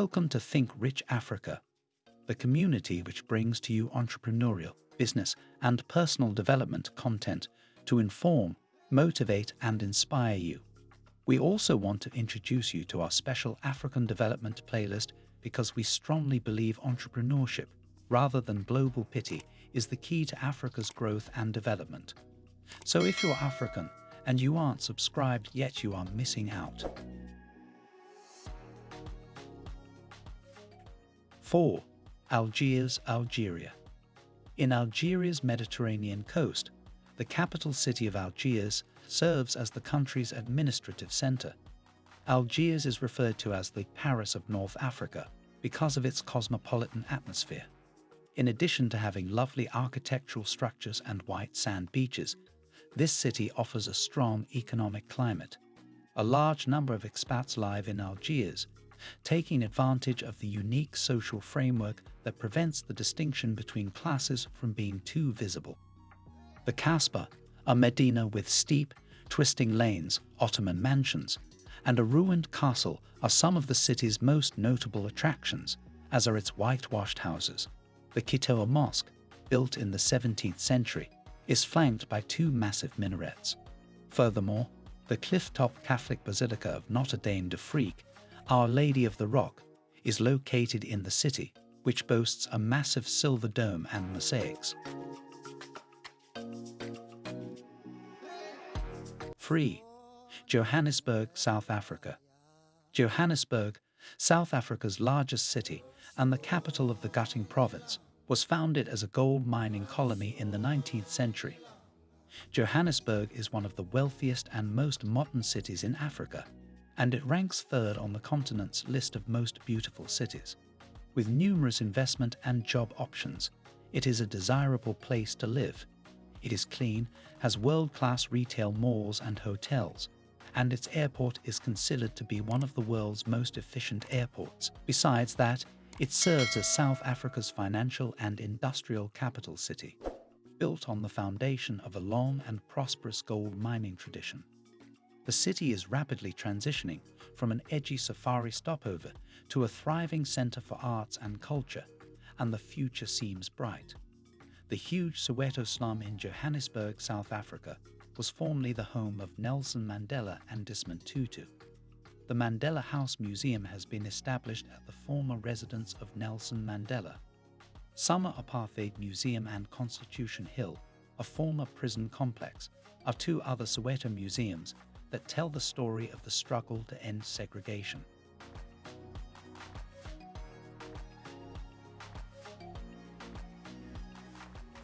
Welcome to Think Rich Africa, the community which brings to you entrepreneurial, business, and personal development content to inform, motivate, and inspire you. We also want to introduce you to our special African development playlist because we strongly believe entrepreneurship, rather than global pity, is the key to Africa's growth and development. So if you're African and you aren't subscribed yet you are missing out. 4. Algiers, Algeria. In Algeria's Mediterranean coast, the capital city of Algiers serves as the country's administrative center. Algiers is referred to as the Paris of North Africa because of its cosmopolitan atmosphere. In addition to having lovely architectural structures and white sand beaches, this city offers a strong economic climate. A large number of expats live in Algiers, taking advantage of the unique social framework that prevents the distinction between classes from being too visible. The Kasbah, a medina with steep, twisting lanes, Ottoman mansions, and a ruined castle are some of the city's most notable attractions, as are its whitewashed houses. The Ketchaoua Mosque, built in the 17th century, is flanked by two massive minarets. Furthermore, the cliff-top Catholic Basilica of Notre Dame d'Afrique, Our Lady of the Rock, is located in the city, which boasts a massive silver dome and mosaics. Free. Johannesburg, South Africa. Johannesburg, South Africa's largest city and the capital of the Gauteng province, was founded as a gold mining colony in the 19th century. Johannesburg is one of the wealthiest and most modern cities in Africa, and it ranks third on the continent's list of most beautiful cities. With numerous investment and job options, it is a desirable place to live. It is clean, has world-class retail malls and hotels, and its airport is considered to be one of the world's most efficient airports. Besides that, it serves as South Africa's financial and industrial capital city, built on the foundation of a long and prosperous gold mining tradition. The city is rapidly transitioning from an edgy safari stopover to a thriving center for arts and culture, and the future seems bright. The huge Soweto slum in Johannesburg, South Africa, was formerly the home of Nelson Mandela and Desmond Tutu. The Mandela House Museum has been established at the former residence of Nelson Mandela. Summer Apartheid Museum and Constitution Hill, a former prison complex, are two other Soweto museums that tell the story of the struggle to end segregation.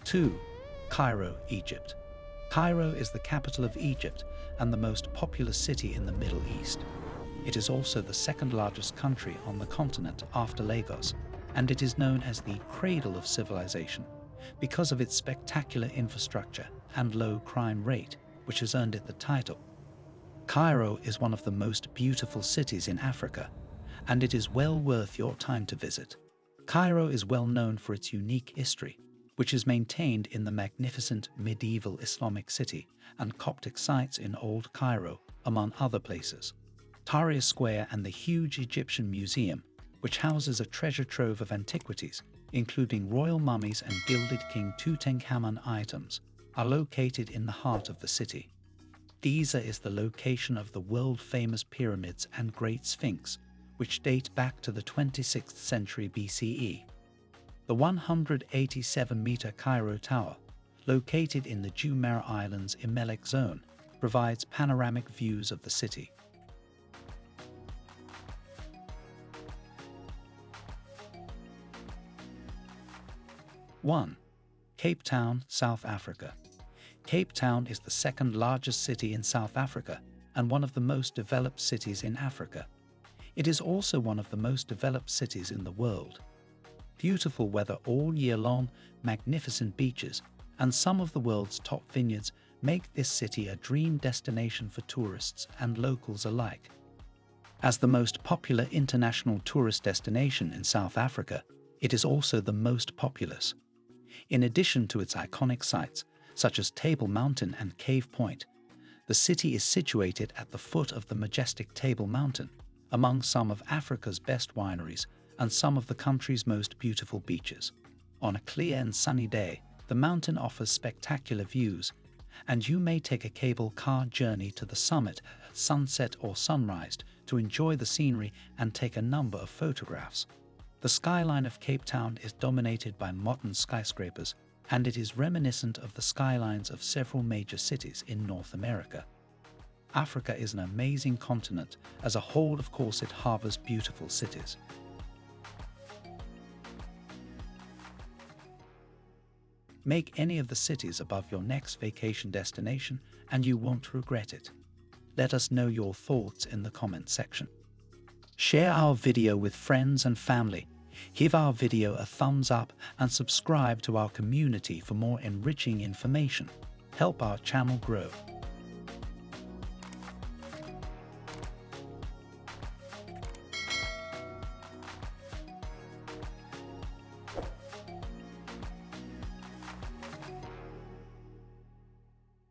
Two, Cairo, Egypt. Cairo is the capital of Egypt and the most populous city in the Middle East. It is also the second largest country on the continent after Lagos, and it is known as the cradle of civilization because of its spectacular infrastructure and low crime rate, which has earned it the title. Cairo is one of the most beautiful cities in Africa, and it is well worth your time to visit. Cairo is well known for its unique history, which is maintained in the magnificent medieval Islamic city and Coptic sites in Old Cairo, among other places. Tahrir Square and the huge Egyptian Museum, which houses a treasure trove of antiquities, including royal mummies and gilded King Tutankhamun items, are located in the heart of the city. Giza is the location of the world-famous pyramids and Great Sphinx, which date back to the 26th century BCE. The 187-meter Cairo Tower, located in the Gezira Island's Zamalek zone, provides panoramic views of the city. 1. Cape Town, South Africa. Cape Town is the second largest city in South Africa and one of the most developed cities in Africa. It is also one of the most developed cities in the world. Beautiful weather all year long, magnificent beaches, and some of the world's top vineyards make this city a dream destination for tourists and locals alike. As the most popular international tourist destination in South Africa, it is also the most populous. In addition to its iconic sites, such as Table Mountain and Cape Point, the city is situated at the foot of the majestic Table Mountain, among some of Africa's best wineries and some of the country's most beautiful beaches. On a clear and sunny day, the mountain offers spectacular views, and you may take a cable car journey to the summit, at sunset or sunrise, to enjoy the scenery and take a number of photographs. The skyline of Cape Town is dominated by modern skyscrapers, and it is reminiscent of the skylines of several major cities in North America. Africa is an amazing continent. As a whole, of course, it harbors beautiful cities. Make any of the cities above your next vacation destination and you won't regret it. Let us know your thoughts in the comment section. Share our video with friends and family. Give our video a thumbs up and subscribe to our community for more enriching information. Help our channel grow.